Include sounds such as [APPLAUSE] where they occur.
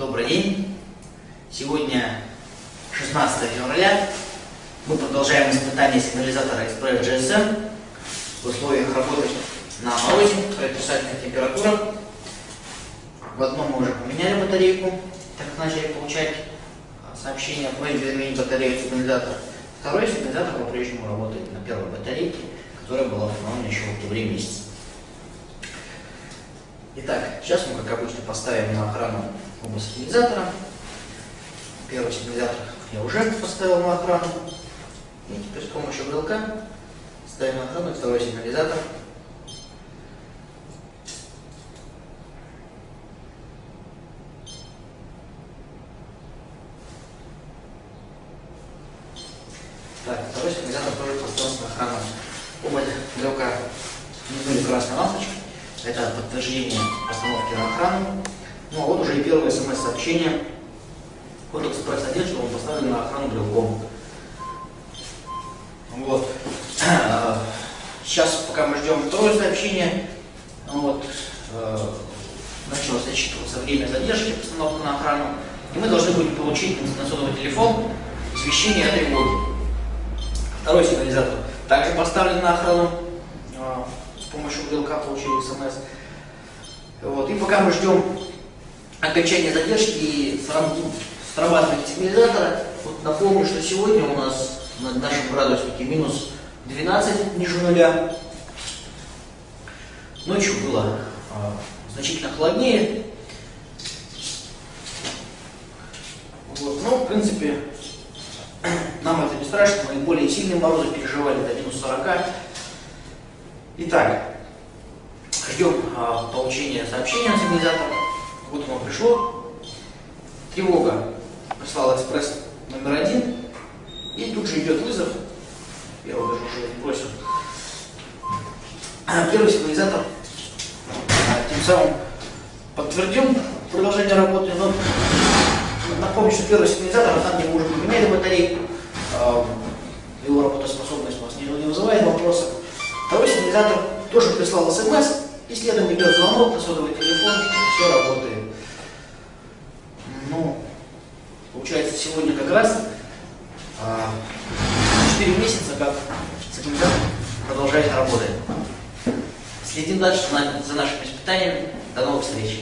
Добрый день. Сегодня 16 февраля. Мы продолжаем испытание сигнализатора Express GSM в условиях работы на морозе, при отрицательных температурах. В одном мы уже поменяли батарейку, так как начали получать а, сообщения о просьбе заменить батарею сигнализатора. Второй сигнализатор по-прежнему работает на первой батарейке, которая была установлена еще в октябре месяце. Итак, сейчас мы, как обычно, поставим на охрану оба сигнализатора. Первый сигнализатор я уже поставил на охрану. И теперь с помощью брелка ставим на охрану второй сигнализатор. Так, второй сигнализатор тоже поставил на охрану. Оба брелка мигнули красной лампочкой. Это подтверждение постановки на охрану. Ну а вот уже и первое смс-сообщение от экспресс-1, что он поставлен на охрану брелком. Вот. [CLEARS THROAT] Сейчас, пока мы ждем второе сообщение, вот, э, началось отсчитываться время задержки постановки на охрану, и мы должны будем получить на сотовый телефон извещение о тревоге. Второй сигнализатор также поставлен на охрану с помощью брелка получили смс. Вот. И пока мы ждем окончания задержки и срабатывания сигнализатора, вот напомню, что сегодня у нас на нашем градуснике минус 12 ниже нуля. Ночью было а, значительно холоднее. Вот. Но, в принципе, [CLEARS THROAT] нам это не страшно. Мы более сильные морозы переживали до минус 40. Итак, ждем а, получения сообщения от сигнализатора. Вот оно пришло. Тревога прислал экспресс номер один. И тут же идет вызов. Я его даже уже бросил. Первый сигнализатор а, тем самым подтвердил продолжение работы, но напомню, что первый сигнализатор, а там, где мы уже поменяли батарейку, а, его работоспособность у нас не, не вызывает вопросов. Второй сигнализатор тоже прислал смс, и следом идет звонок на сотовый телефон, раз а, 4 месяца, как сигнализатор продолжает работать. Следим дальше за нашими испытаниями. До новых встреч!